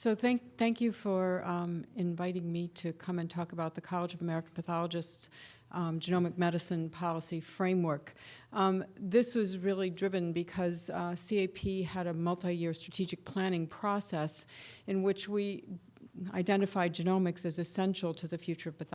So thank, thank you for um, inviting me to come and talk about the College of American Pathologists um, Genomic Medicine Policy Framework. Um, this was really driven because uh, CAP had a multi-year strategic planning process in which we identified genomics as essential to the future of pathology